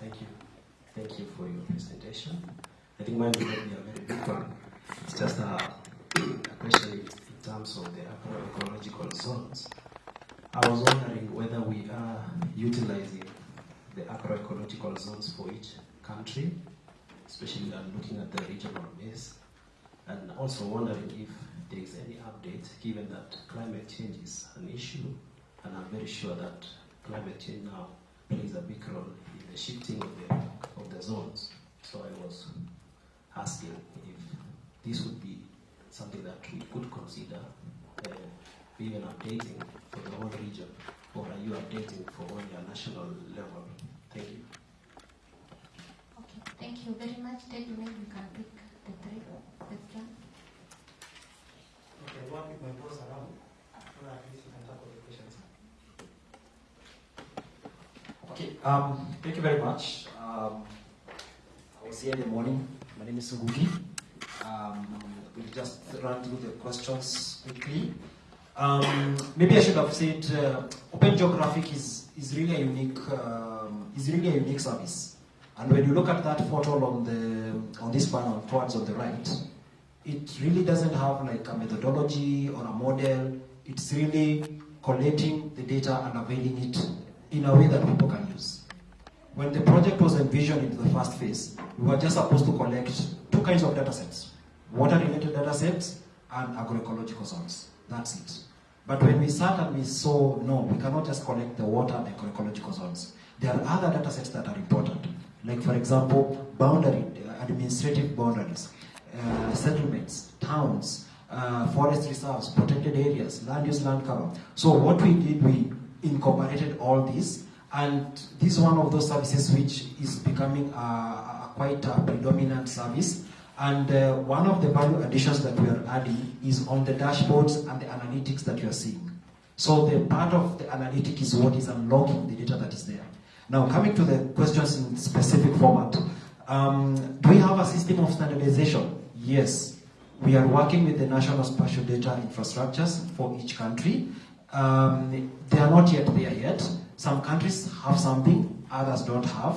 thank you. Thank you for your presentation. I think mine will be a very big one. It's just a, a question in terms of the agroecological zones. I was wondering whether we are utilizing the agroecological zones for each country, especially I'm looking at the regional base, and also wondering if there is any update, given that climate change is an issue, and I'm very sure that climate change now plays a big role the shifting of the, of the zones. So I was asking if this would be something that we could consider uh, even updating for the whole region, or are you updating for only a national level? Thank you. Okay, thank you very much. Maybe maybe we can pick the three question. Okay, I want to my boss around, so that at least we can tackle the questions. Okay, um, thank you very much. Um, I was here in the morning. My name is Ngugi. Um, we'll just run through the questions quickly. Um, maybe I should have said uh, Open Geographic is, is really a unique um, is really a unique service. And when you look at that photo on the on this panel towards on the right, it really doesn't have like a methodology or a model. It's really collecting the data and availing it in a way that people can use. When the project was envisioned in the first phase, we were just supposed to collect two kinds of data sets water-related data sets and agroecological zones. That's it. But when we sat and we saw, no, we cannot just collect the water and agroecological zones. There are other data sets that are important. Like, for example, boundary, uh, administrative boundaries, uh, settlements, towns, uh, forest reserves, protected areas, land use, land cover. So what we did, we incorporated all this, and this is one of those services which is becoming a, a quite a predominant service. And uh, one of the value additions that we are adding is on the dashboards and the analytics that you are seeing. So the part of the analytic is what is unlocking the data that is there. Now coming to the questions in specific format. Um, do we have a system of standardization? Yes. We are working with the national spatial data infrastructures for each country. Um, they are not yet there yet. Some countries have something, others don't have.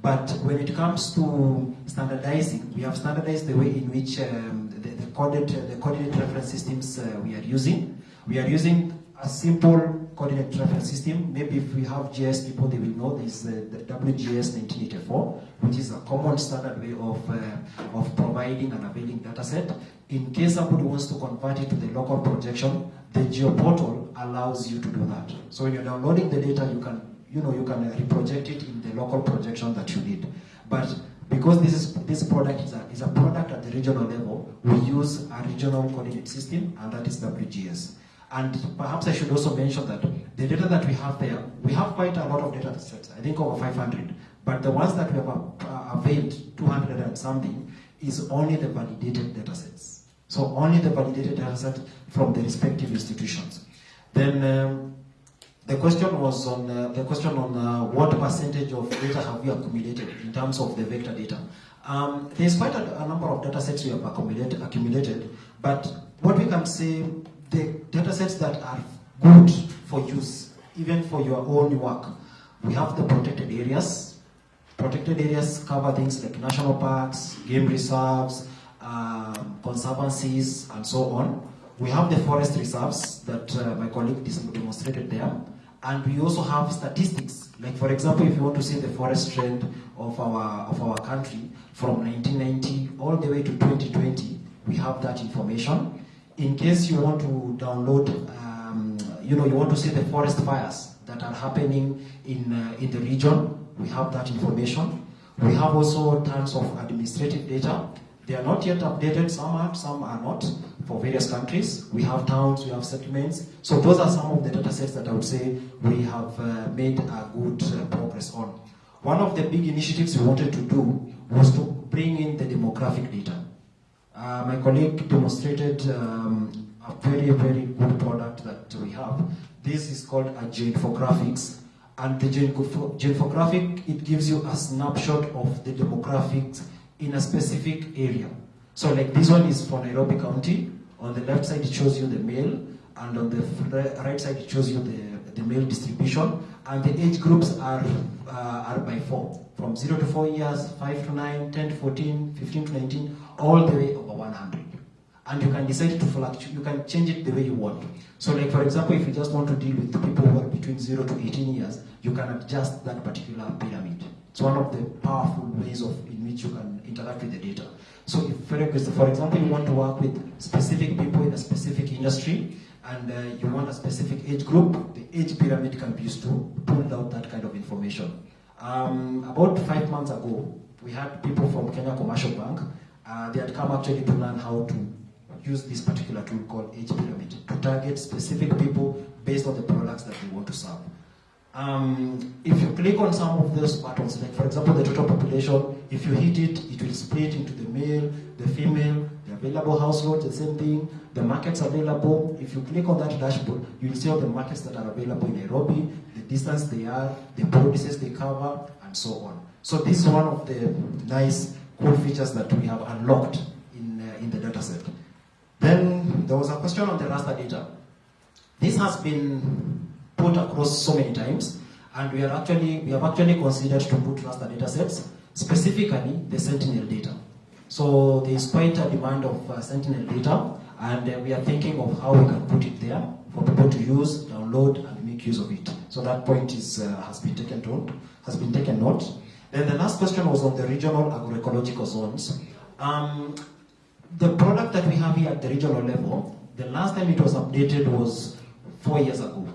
But when it comes to standardizing, we have standardized the way in which um, the, the, coded, uh, the coordinate reference systems uh, we are using. We are using a simple coordinate reference system. Maybe if we have GIS people, they will know this, uh, the WGS 1984, which is a common standard way of, uh, of providing and availing data set. In case somebody wants to convert it to the local projection, the GeoPortal allows you to do that. So when you're downloading the data, you can you know, you can reproject it in the local projection that you need. But because this is this product is a, is a product at the regional level, we use a regional coordinate system, and that is WGS. And perhaps I should also mention that the data that we have there, we have quite a lot of data sets, I think over 500. But the ones that we have availed, 200 and something, is only the validated data sets. So only the validated data set from the respective institutions. Then um, the question was on uh, the question on uh, what percentage of data have we accumulated in terms of the vector data. Um, there's quite a, a, number of data sets we have accumulated, accumulated, but what we can say, the data sets that are good for use, even for your own work, we have the protected areas. Protected areas cover things like national parks, game reserves, um, conservancies, and so on. We have the forest reserves that uh, my colleague demonstrated there. And we also have statistics. Like for example, if you want to see the forest trend of our, of our country from 1990 all the way to 2020, we have that information. In case you want to download, um, you know, you want to see the forest fires that are happening in, uh, in the region, we have that information. We have also tons of administrative data. They are not yet updated, some are, some are not, for various countries. We have towns, we have settlements. So those are some of the data sets that I would say we have uh, made a good uh, progress on. One of the big initiatives we wanted to do was to bring in the demographic data. Uh, my colleague demonstrated um, a very, very good product that we have. This is called a geoinfographics. And the geoinfographic, it gives you a snapshot of the demographics in a specific area. So like this one is for Nairobi County. On the left side, it shows you the male, and on the right side, it shows you the, the male distribution, and the age groups are, uh, are by four, from 0 to 4 years, 5 to 9, 10 to 14, 15 to 19, all the way over 100. And you can decide to fluctuate, you can change it the way you want. So like for example, if you just want to deal with people who are between 0 to 18 years, you can adjust that particular pyramid. It's one of the powerful ways of in which you can interact with the data. So if, for example, you want to work with specific people in a specific industry, and uh, you want a specific age group, the age pyramid can be used to pull out that kind of information. Um, about five months ago, we had people from Kenya Commercial Bank. Uh, they had come actually to learn how to use this particular tool called age pyramid to target specific people based on the products that we want to serve. Um, if you click on some of those buttons, like for example the total population, if you hit it, it will split into the male, the female, the available households, the same thing, the markets available. If you click on that dashboard, you'll see all the markets that are available in Nairobi, the distance they are, the policies they cover, and so on. So this is one of the nice cool features that we have unlocked in, uh, in the dataset. Then there was a question on the raster data. This has been put across so many times, and we are actually we have actually considered to put raster data sets, specifically the Sentinel data. So there is quite a demand of uh, Sentinel data, and uh, we are thinking of how we can put it there for people to use, download, and make use of it. So that point is uh, has been taken note. Has been taken note. Then the last question was on the regional agroecological zones. Um, the product that we have here at the regional level, the last time it was updated was four years ago.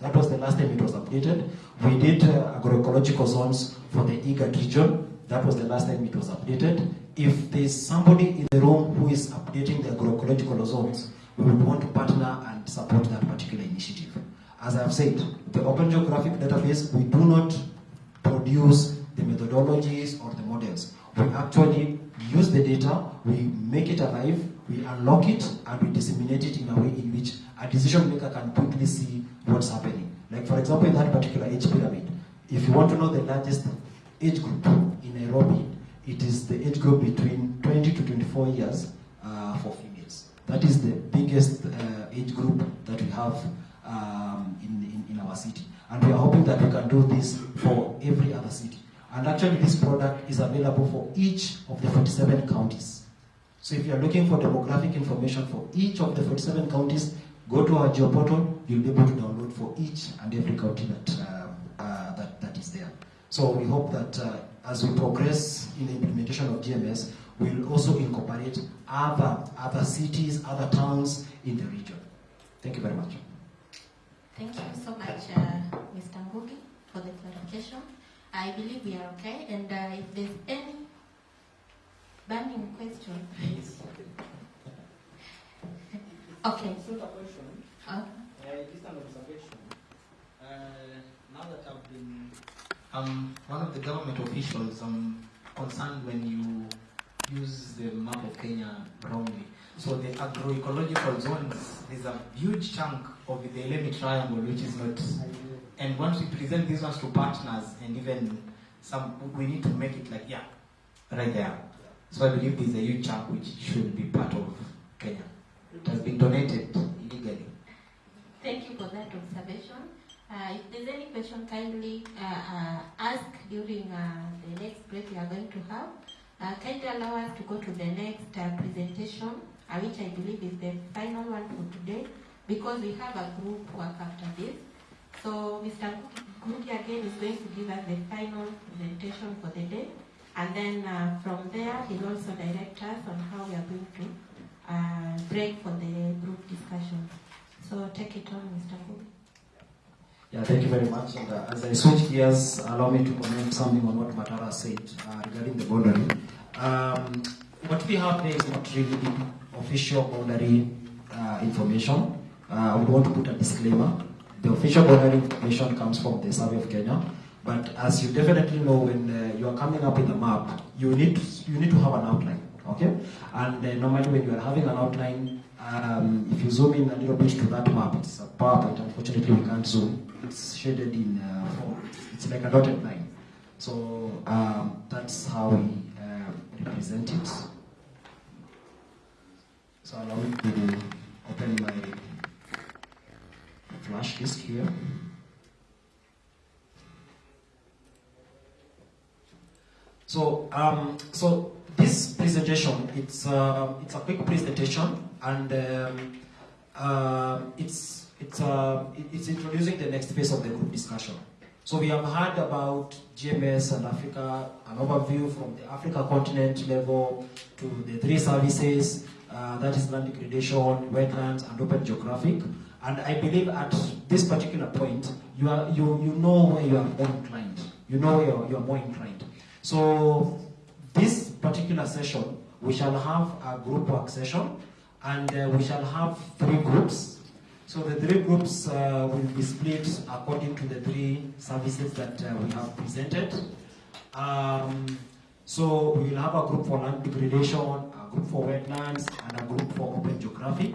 That was the last time it was updated. We did uh, agroecological zones for the IGAD region. That was the last time it was updated. If there's somebody in the room who is updating the agroecological zones, we would want to partner and support that particular initiative. As I've said, the Open Geographic Database, we do not produce the methodologies or the models. We actually use the data, we make it alive, we unlock it, and we disseminate it in a way in which a decision maker can quickly see what's happening. Like for example, in that particular age pyramid, if you want to know the largest age group in Nairobi, it is the age group between 20 to 24 years uh, for females. That is the biggest uh, age group that we have um, in, in, in our city. And we are hoping that we can do this for every other city. And actually this product is available for each of the 47 counties. So if you are looking for demographic information for each of the 47 counties, go to our geoportal, you'll be able to download for each and every county that, uh, uh, that, that is there. So we hope that uh, as we progress in the implementation of GMS, we'll also incorporate other, other cities, other towns in the region. Thank you very much. Thank you so much, uh, Mr. Ngugi, for the clarification. I believe we are okay, and uh, if there's any burning question, please. Okay. It's not a question, Uh, uh, just an observation. Uh, now that I've been, um, one of the government officials, um, concerned when you use the map of Kenya wrongly. So the agroecological zones, there's a huge chunk of the Ilemi triangle which is not and once we present these ones to partners and even some, we need to make it like, yeah, right there. So I believe there's a huge chunk which should be part of Kenya. It has been donated illegally. Thank you for that observation. Uh, if there's any question, kindly uh, uh, ask during uh, the next break we are going to have. Uh, kindly allow us to go to the next uh, presentation, which I believe is the final one for today, because we have a group work after this. So Mr. Ngugi again is going to give us the final presentation for the day, and then uh, from there he'll also direct us on how we are going to uh, break for the group discussion. So take it on, Mr. Ngugi. Yeah, thank you very much. And uh, as I switch gears, allow me to comment something on what Matara said uh, regarding the boundary. Um, what we have there is not really official boundary uh, information. Uh, I would want to put a disclaimer. The official boundary information comes from the Survey of Kenya. But as you definitely know, when uh, you are coming up with a map, you need to, you need to have an outline, okay? And uh, normally when you are having an outline, um, if you zoom in a little bit to that map, it's a PowerPoint. Unfortunately, we can't zoom. It's shaded in uh, form. It's like a dotted line. So um, that's how we uh, represent it. So allow me to open my flash disk here. So, um, so this presentation, it's, uh, it's a quick presentation and um, uh, it's, it's, uh, it's introducing the next phase of the group discussion. So we have heard about GMS and Africa, an overview from the Africa continent level to the three services, uh, that is land degradation, wetlands, and open geographic. And I believe at this particular point, you, are, you, you know where you are more inclined. You know where you're, you're more inclined. So this particular session, we shall have a group work session, and uh, we shall have three groups. So the three groups uh, will be split according to the three services that uh, we have presented. Um, so we will have a group for land degradation, a group for wetlands, and a group for open geographic.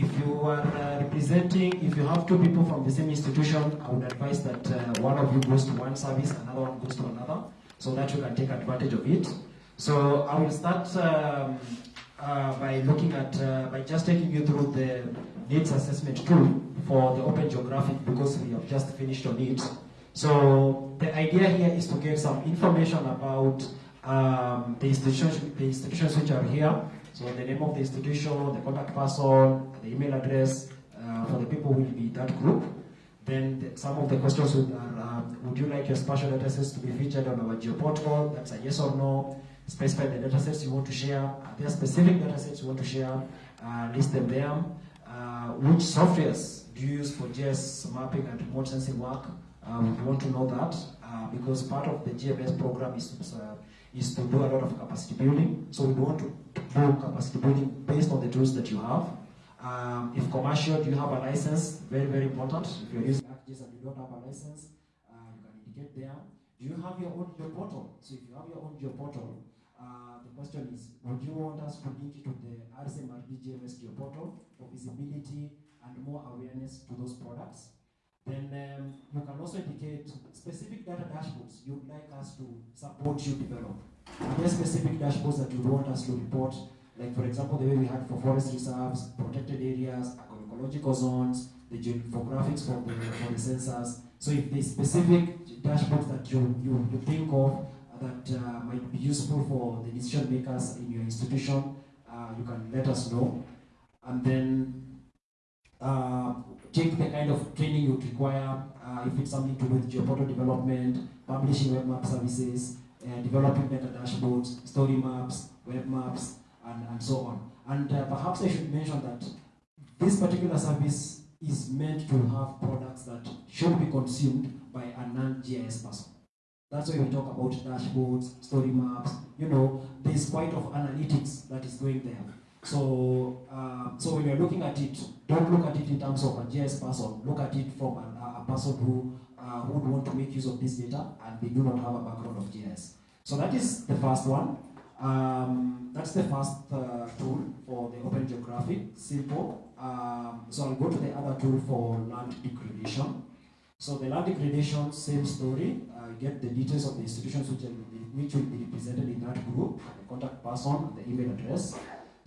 If you are uh, representing, if you have two people from the same institution, I would advise that uh, one of you goes to one service, another one goes to another, so that you can take advantage of it. So I will start um, uh, by looking at, uh, by just taking you through the needs assessment tool for the open geographic because we have just finished on it. So the idea here is to get some information about um, the institutions, the institutions which are here. So the name of the institution, the contact person, the email address uh, for the people who will be that group. Then the, some of the questions would, are, um, would you like your spatial data sets to be featured on our geoportal? That's a yes or no. Specify the datasets you want to share. Are there specific datasets you want to share? Uh, list them there. Uh, which softwares do you use for GIS mapping and remote sensing work? Uh, we want to know that uh, because part of the GMS program is is to do a lot of capacity building. So we want to do capacity building based on the tools that you have. Um, if commercial, do you have a license? Very, very important. If you're using ArcGIS and you don't have a license, uh, you can indicate there. Do you have your own geoportal? So if you have your own geoportal, uh, the question is, would you want us to link it to the RCMRD GMS geoportal for visibility and more awareness to those products? Then um, you can also indicate specific data dashboards you'd like us to support you develop. Are there specific dashboards that you want us to report? Like for example, the way we had for forest reserves, protected areas, agroecological zones, the geographics for the, for the sensors. So if there's specific dashboards that you, you, you think of that uh, might be useful for the decision makers in your institution, uh, you can let us know. And then uh, check the kind of training you require, uh, if it's something to do with geoportal development, publishing web map services, uh, developing data dashboards, story maps, web maps, and, and so on. And uh, perhaps I should mention that this particular service is meant to have products that should be consumed by a non-GIS person. That's why we talk about dashboards, story maps, you know, there's quite of analytics that is going there. So, uh, so when you're looking at it, don't look at it in terms of a GIS person. Look at it from a, a person who uh, would want to make use of this data and they do not have a background of GIS. So that is the first one. Um, that's the first uh, tool for the Open Geographic. Simple. Um, so I'll go to the other tool for land degradation. So the land degradation, same story. Uh, get the details of the institutions which will, be, which will be represented in that group, the contact person, the email address.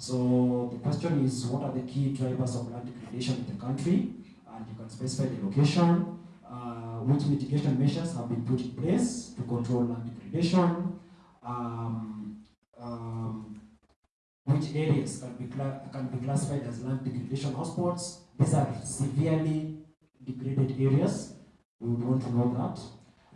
So the question is, what are the key drivers of land degradation in the country? And you can specify the location, uh, which mitigation measures have been put in place to control land degradation, um, um, which areas can be, can be classified as land degradation hotspots. These are severely degraded areas. We would want to know that.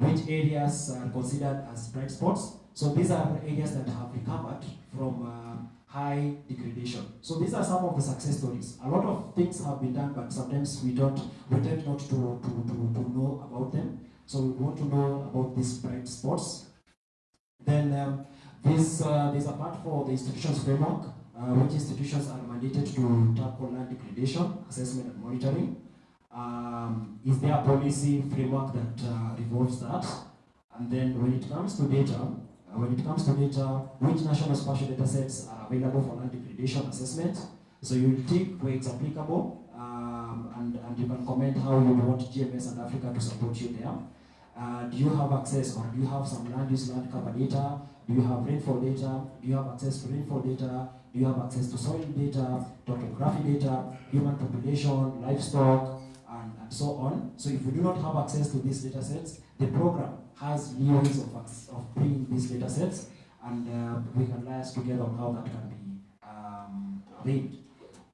Which areas are considered as bright spots? So these are areas that have recovered from uh, high degradation. So these are some of the success stories. A lot of things have been done, but sometimes we don't, we tend not to, to, to, to know about them. So we want to know about these bright spots. Then um, this, uh, there's a part for the institutions framework, uh, which institutions are mandated to tackle land degradation, assessment and monitoring. Um, is there a policy framework that uh, revolves that? And then when it comes to data, uh, when it comes to data, which national spatial data sets are available for land degradation assessment? So you tick where it's applicable, um, and, and you can comment how you want GMS and Africa to support you there. Uh, do you have access or do you have some land use land cover data? Do you have rainfall data? Do you have access to rainfall data? Do you have access to soil data, topography data, human population, livestock, and, so on. So if we do not have access to these data sets, the program has ways of, of bringing these data sets, and uh, we can liaise together on how that can be um.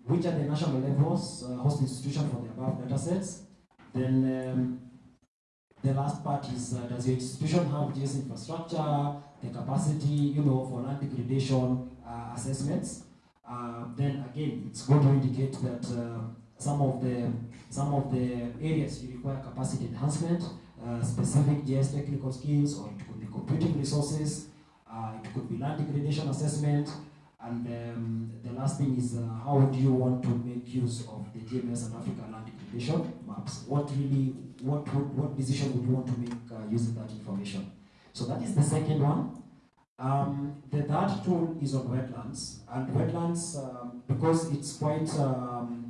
Which are the national levels, uh, host institution for the above data sets? Then um, the last part is, uh, does your institution have GIS infrastructure, the capacity, you know, for land degradation uh, assessments? Uh, then again, it's going to indicate that uh, some of the some of the areas you require capacity enhancement, uh, specific GIS technical skills, or it could be computing resources, uh, it could be land degradation assessment, and um, the last thing is uh, how do you want to make use of the GMS and Africa land degradation maps? What really, what would, what decision would you want to make uh, using that information? So that is the second one. Um, the third tool is on wetlands, and wetlands um, because it's quite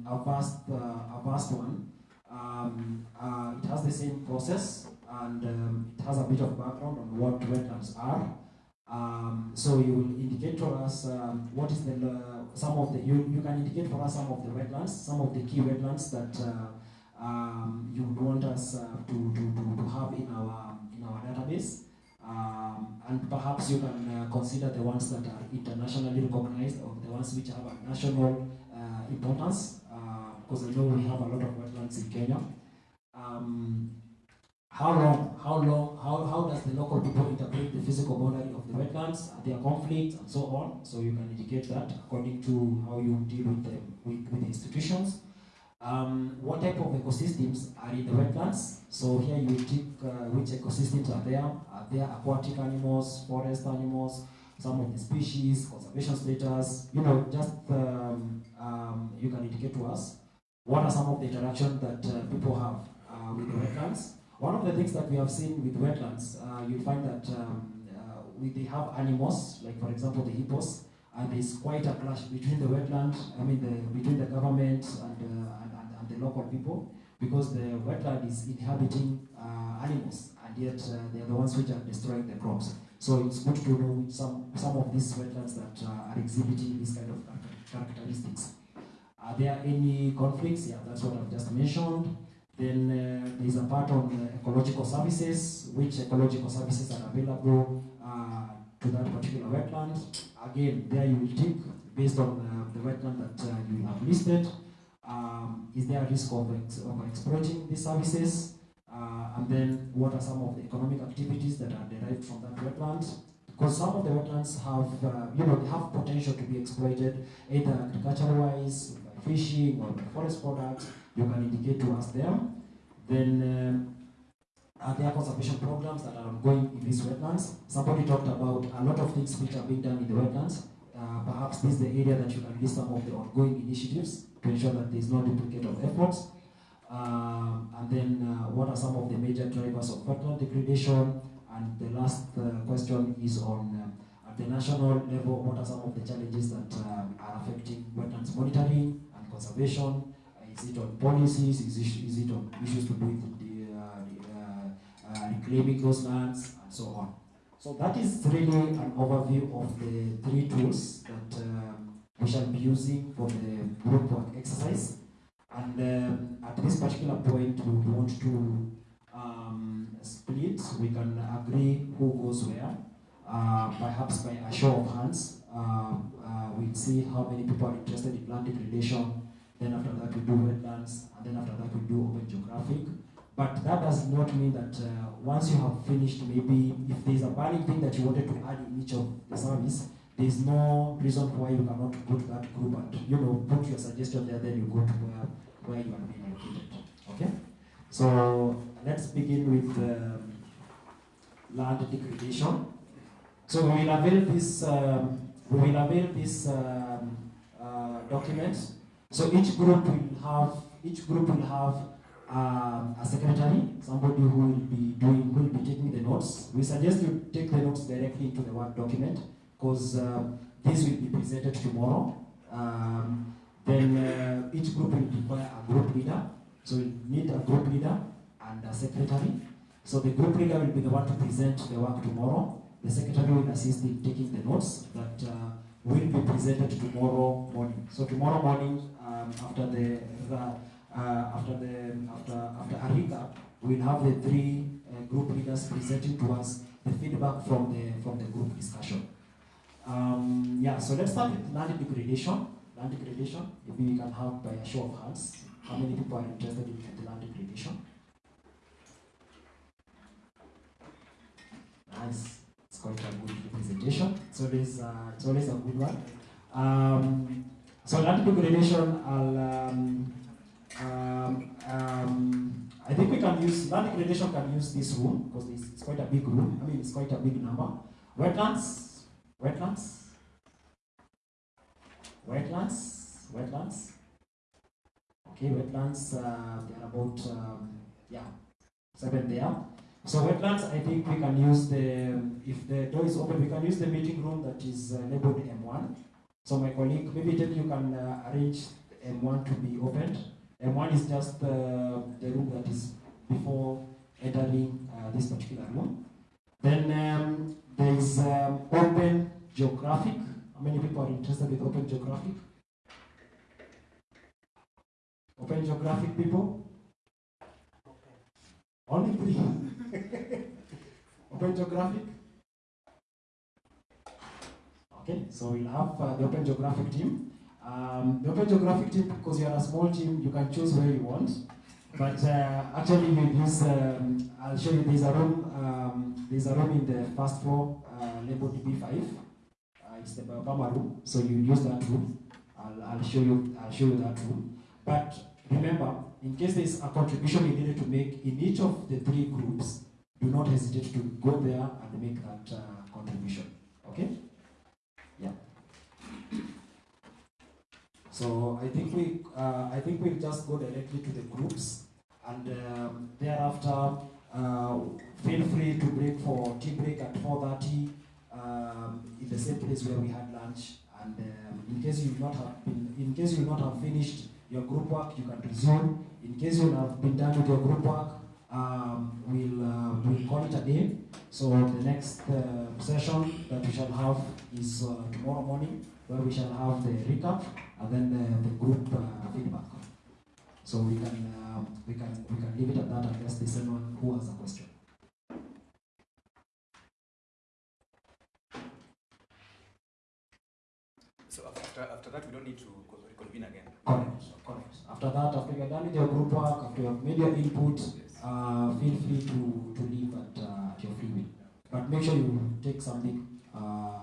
a vast, uh, a vast one. Um, uh, it has the same process, and um, it has a bit of background on what wetlands are. Um, so you will indicate to us um, what is the uh, some of the you, you can indicate for us some of the wetlands, some of the key wetlands that uh, um, you would want us uh, to, to, to, to have in our in our database. Um, and perhaps you can uh, consider the ones that are internationally recognized or the ones which have a national uh, importance, because I know we have a lot of wetlands in Kenya. Um, how long, how long, how, how does the local people interpret the physical boundary of the wetlands, their conflicts and so on? So you can indicate that according to how you deal with the, with, with the institutions. Um, what type of ecosystems are in the wetlands? So here you take uh, which ecosystems are there. Are there aquatic animals, forest animals, some of the species, conservation status? You know, just um, um, you can indicate to us what are some of the interactions that uh, people have uh, with the wetlands. One of the things that we have seen with wetlands, uh, you'll find that um, uh, we, they have animals, like for example the hippos, and there's quite a clash between the wetland, I mean the, between the government and, uh, and, and, and the local people, because the wetland is inhabiting uh, animals, and yet they are the ones which are destroying the crops. So it's good to know some, some of these wetlands that are exhibiting these kind of characteristics. Are there any conflicts? Yeah, that's what I've just mentioned. Then uh, there's a part on uh, ecological services, which ecological services are available uh, to that particular wetland. Again, there you will tick based on uh, the wetland that uh, you have listed. Um, is there a risk of, ex of exploiting these services? Uh, and then what are some of the economic activities that are derived from that wetland? Because some of the wetlands have, you know, have potential to be exploited either agricultural-wise, fishing or forest products you can indicate to us them. Then are there conservation programs that are ongoing in these wetlands? Somebody talked about a lot of things which are being done in the wetlands. Uh, perhaps this is the area that you can list some of the ongoing initiatives to ensure that there is no duplicate of efforts. Um, and then uh, what are some of the major drivers of wetland degradation? And the last uh, question is on um, at the national level, what are some of the challenges that um, are affecting wetlands monitoring conservation? Is it on policies? Is it, is it on issues to do with the, uh, the uh, reclaiming those lands and so on? So that is really an overview of the three tools that um, we shall be using for the group work exercise. And um, at this particular point, we want to um, split. We can agree who goes where. Uh, perhaps by a show of hands, uh, uh, we'll see how many people are interested in land degradation then after that we do wetlands, and then after that we do open geographic. But that does not mean that uh, once you have finished, maybe if there's a burning thing that you wanted to add in each of the service, there's no reason why you cannot go to that group and you know put your suggestion there, then you go to where, where you are being located. Okay? So let's begin with um, land degradation. So we will avail this um, we will avail this um, uh, document so each group will have each group will have um, a secretary, somebody who will be doing who will be taking the notes. We suggest you take the notes directly into the Word document because uh, this will be presented tomorrow. Um, then uh, each group will require a group leader. So we need a group leader and a secretary. So the group leader will be the one to present the work tomorrow. The secretary will assist in taking the notes that uh, will be presented tomorrow morning. So tomorrow morning, um, after the, the uh, after the after after a recap, we'll have the three uh, group leaders presenting to us the feedback from the from the group discussion. Um, yeah, so let's start with land degradation. Land degradation. Maybe we can have by a show of hands. How many people are interested in the land degradation? Nice. Quite a good representation. It's always uh, it's always a good one. Um, so land degradation, I'll um, um, um, I think we can use land degradation can use this room because it's, it's quite a big room. I mean, it's quite a big number. Wetlands, wetlands, wetlands, wetlands. Okay, wetlands. Uh, there are about um, yeah seven there. So wetlands, I think we can use the if the door is open, we can use the meeting room that is uh, labeled M1. So my colleague, maybe then you can uh, arrange M1 to be opened. M1 is just uh, the room that is before entering uh, this particular room. Then um, there is um, open geographic. How many people are interested with open geographic? Open geographic people? Only three. open geographic? Okay, so we'll have uh, the Open Geographic team. Um, the Open Geographic team, because you're a small team, you can choose where you want. But uh, actually, you use. Um, I'll show you. There's a room. Um, there's a room in the first floor uh, labeled B5. Uh, it's the Obama room. So you use that room. I'll, I'll show you. I'll show you that room. But remember, in case there's a contribution you needed to make in each of the three groups, do not hesitate to go there and make that uh, contribution. Okay? Yeah. So I think we, uh, I think we'll just go directly to the groups, and um, thereafter, uh, feel free to break for tea break at 4:30 um, in the same place where we had lunch. And um, in case you not have been, in case you not have finished your group work, you can resume. In case you have been done with your group work, um, we'll uh, we'll call it a day. So the next uh, session that we shall have is uh, tomorrow morning, where we shall have the recap and then the, the group uh, feedback. So we can uh, we can we can leave it at that and unless there's anyone who has a question. So after, after that, we don't need to co- reconvene again. Correct, correct. After that, after you're done with your group work, after you have made your input, Yes. Uh, feel free to, to leave at, uh, your free will. But make sure you take something uh,